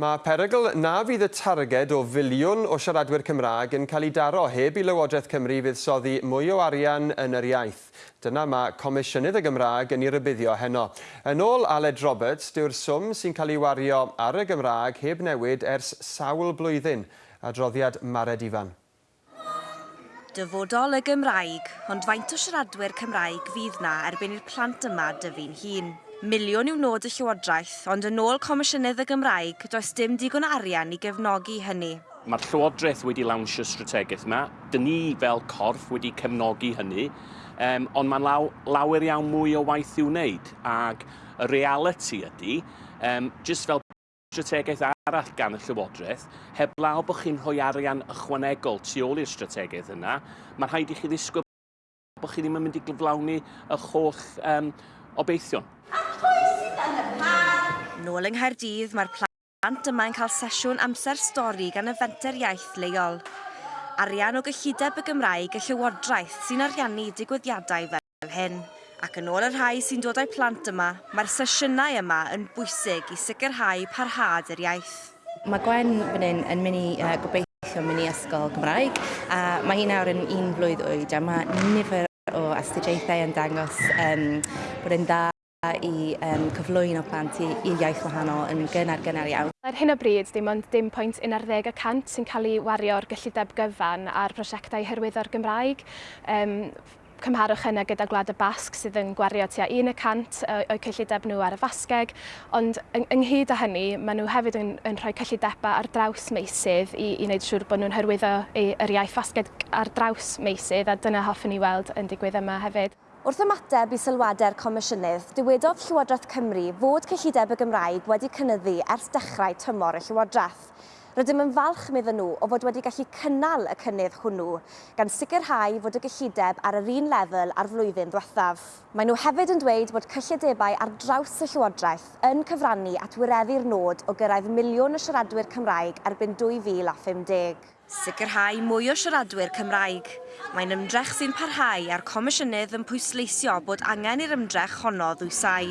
Mae perygl na fydd y targed o filiwn o siaradwyr Cymraeg yn cael ei daro heb i Lywodraeth Cymru fuddsoddi mwy o arian yn yr iaith. Dyna mae Comisiynydd y Gymraeg yn ei rybuddio heno. Yn ôl Aled Roberts, dyw'r swm sy'n cael ei wario ar y Gymraeg heb newid ers sawl blwyddyn. Adroddiad Mared Ifan. Dyfodol y Gymraeg, ond faint o siaradwyr Cymraeg fydd na erbyn i'r plant yma dyfu'n hun. Miliwn yw nod y Llywodraeth, ond yn ôl Comisiynydd y Gymraeg, does dim digon arian i gefnogi hynny. Mae'r Llywodraeth wedi lawnsio strategaeth yma. Dyn ni fel corff wedi cefnogi hynny, um, ond mae'n law, lawer iawn mwy o waith i'w wneud. Ac y reality ydy, um, jyst fel strategaeth arall gan y Llywodraeth, heb law bod chi'n rhoi arian ychwanegol tu ôl i'r strategaeth yna, mae'n rhaid i chi ddisgwyl bod chi ddim yn mynd i gyflawni y holl um, obeithion. Nôl yng Nghaerdydd, mae'r plant yma yn cael sesiwn amser stori gan y fenter iaith leol. Arian o gyllideb y Gymraeg y Llywodraeth sy'n ariannu digwyddiadau fel hyn. Ac yn ôl y rhai sy'n dod â'i plant yma, mae'r sesiynau yma yn bwysig i sicrhau parhad yr iaith. Mae Gwen fan hyn yn mynd i uh, gobeithio mynd i ysgol Gymraeg a mae hi nawr yn un blwydd oed a mae nifer o astudiaethau yn dangos um, bod yn dda i um, cyflwyno plant i, i iaith wahanol yn gynnar gynnar iawn. Ar hyn o bryd, dim ond dim pwynt 11 sy'n cael ei wario'r gyllideb gyfan ar prosiectau hyrwyddo'r Gymraeg. Um, cymharwch yna gyda Gwlad y Basg sydd yn gwario tua 1% o'i cyllideb nhw ar y fasgeg, ond yng, ynghyd â hynny, maen nhw hefyd yn, yn rhoi cyllidebau ar draws meisydd i, i wneud siŵr bod nhw'n hyrwyddo yr iaith fasgeg ar draws meisydd, a dyna hoffwn i weld yn digwydd yma hefyd. Wrth ymateb i sylwadau'r Comisiynydd, dywedodd Llywodraeth Cymru fod cyllideb y Gymraeg wedi cynyddu ers dechrau tymor y Llywodraeth. Rydym yn falch meddyn nhw o fod wedi gallu cynnal y cynnydd hwnnw gan sicrhau fod y gyllideb ar yr un lefel ar flwyddyn ddiwethaf. Mae nhw hefyd yn dweud bod cyllidebau ar draws y Llywodraeth yn cyfrannu at wireddu'r nod o gyrraedd miliwn o siaradwyr Cymraeg erbyn 2050. Sicrhau mwy o siaradwyr Cymraeg. Mae'n ymdrech sy'n parhau a'r Comisiynydd yn pwysleisio bod angen i'r ymdrech honno ddwysau.